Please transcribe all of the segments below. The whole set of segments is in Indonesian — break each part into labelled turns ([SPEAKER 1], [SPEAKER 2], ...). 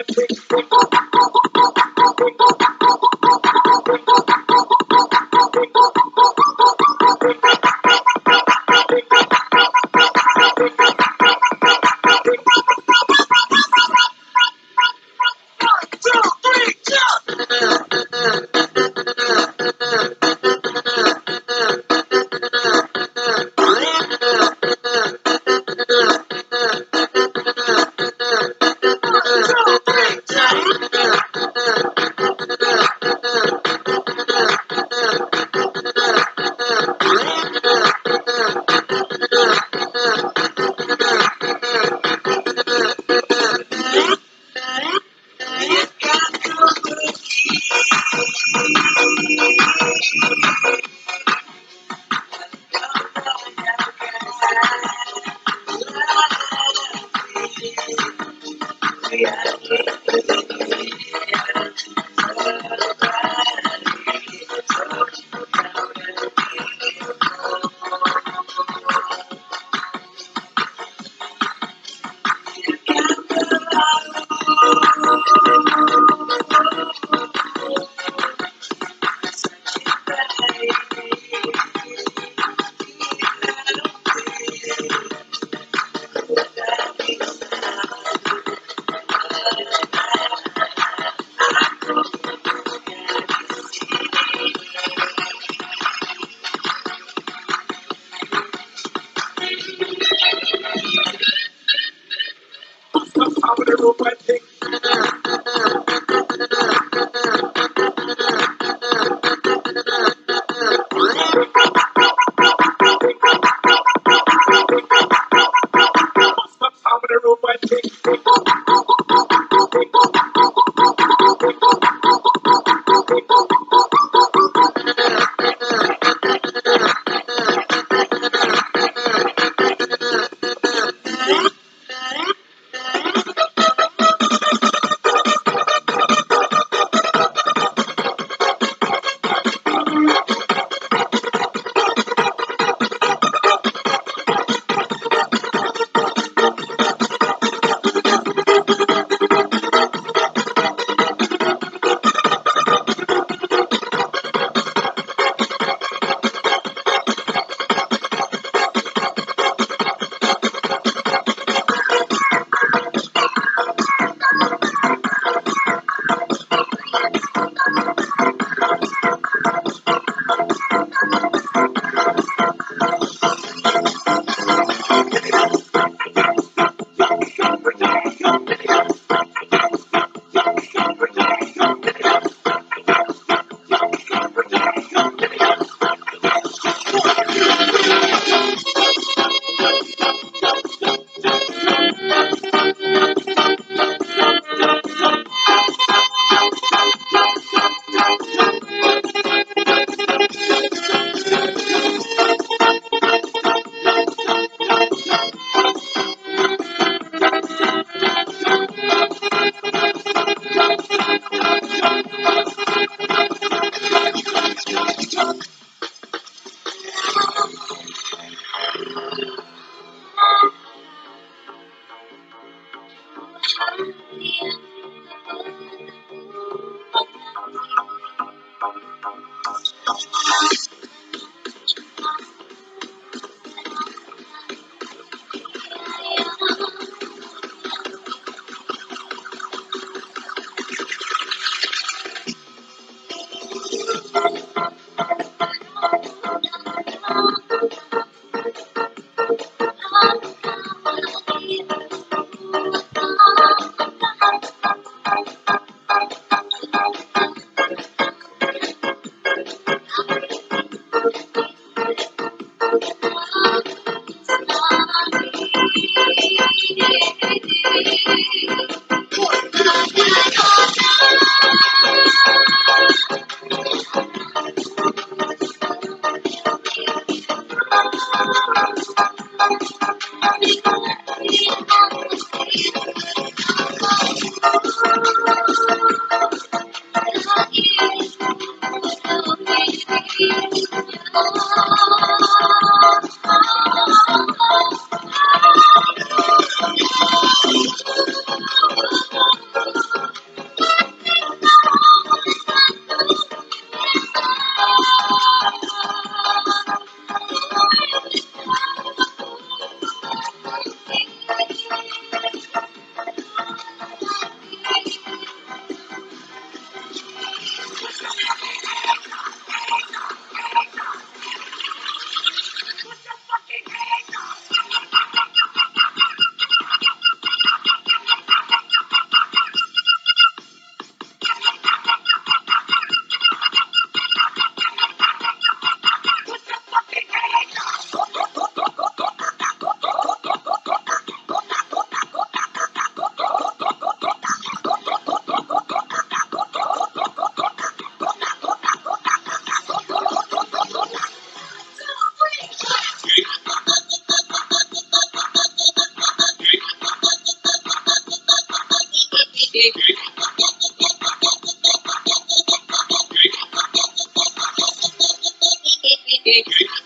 [SPEAKER 1] one, two, three. Thank you.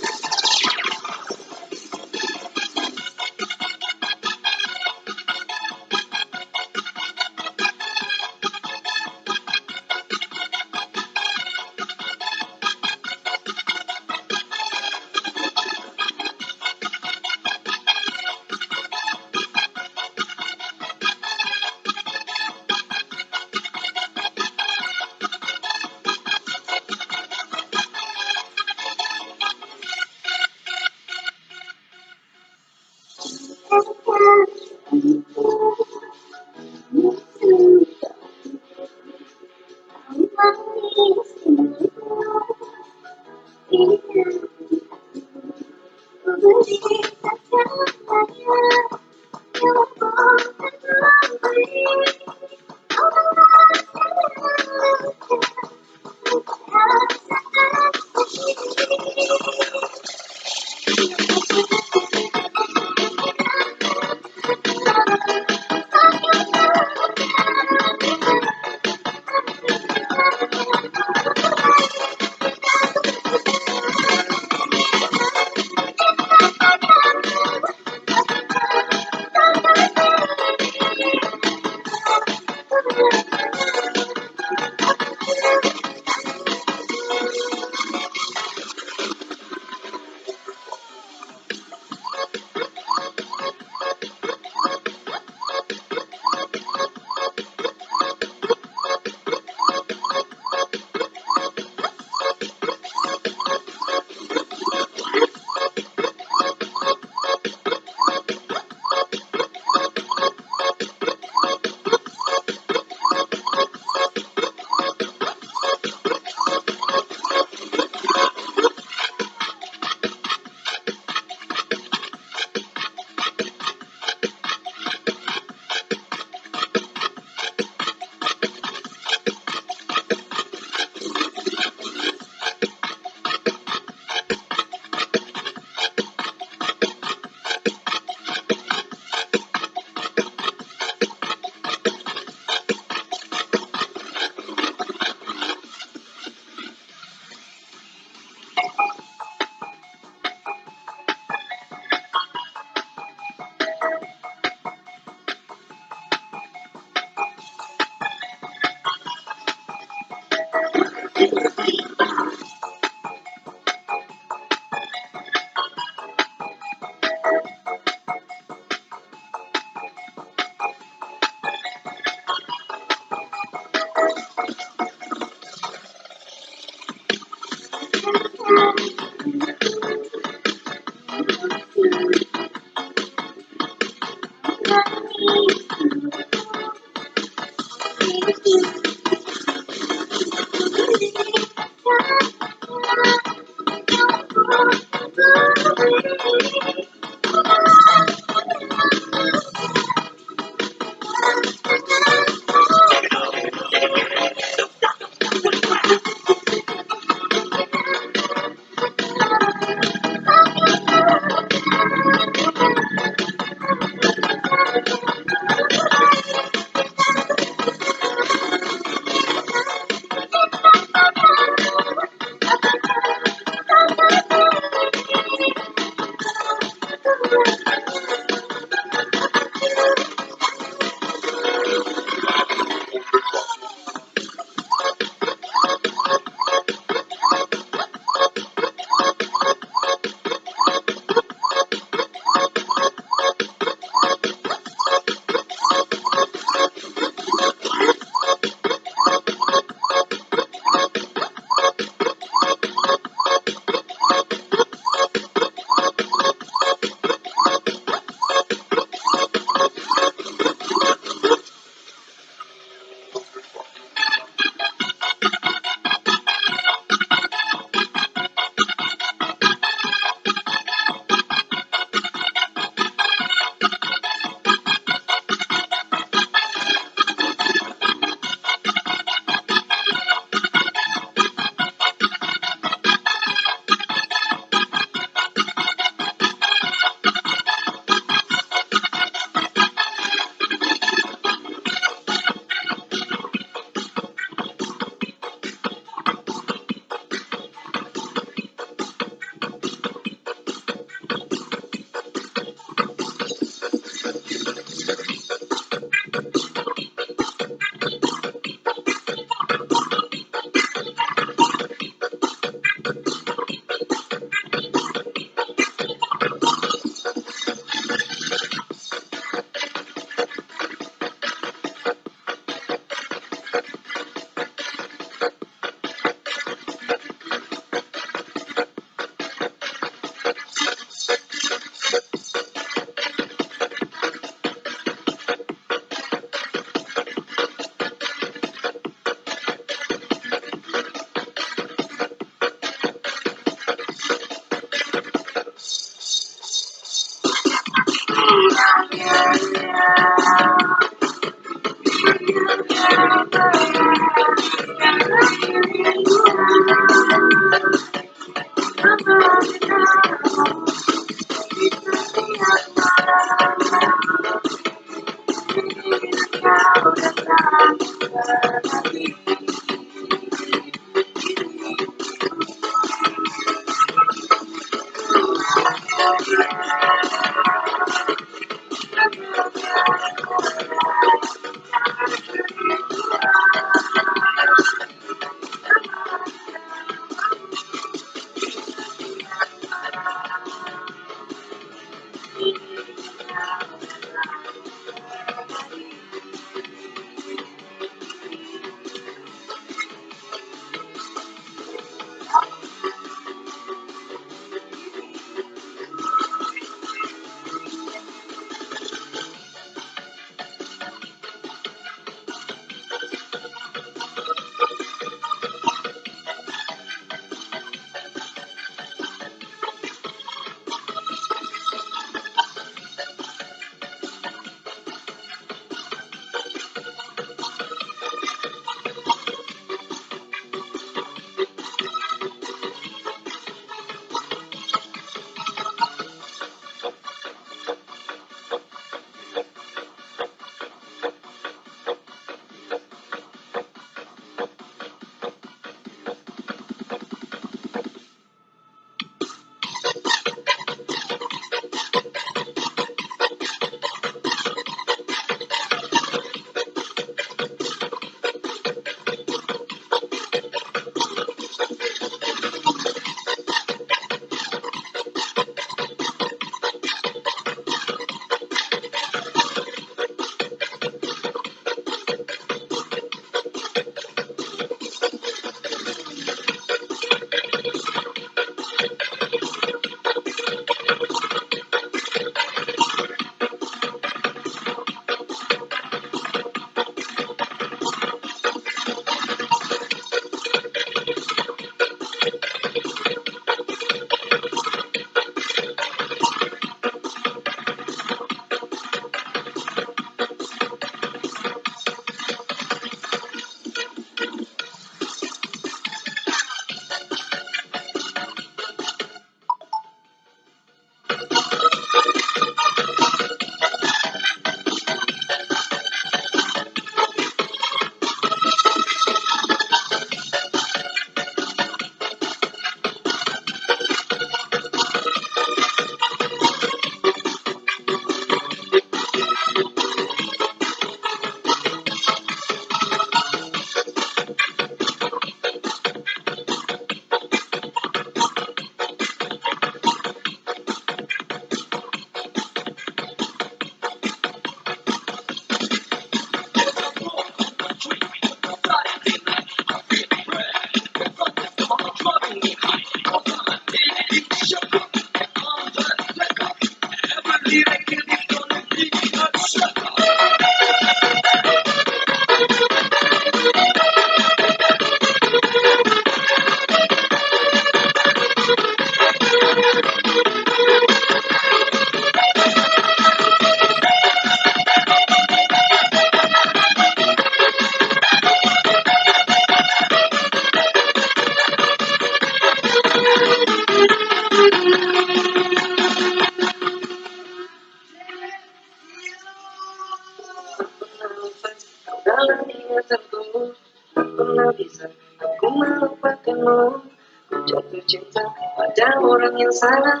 [SPEAKER 1] Jatuh cinta pada orang yang salah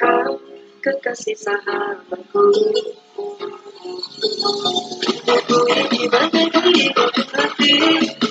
[SPEAKER 1] Kau kekasih sahabatku. Aku ini bagai hati?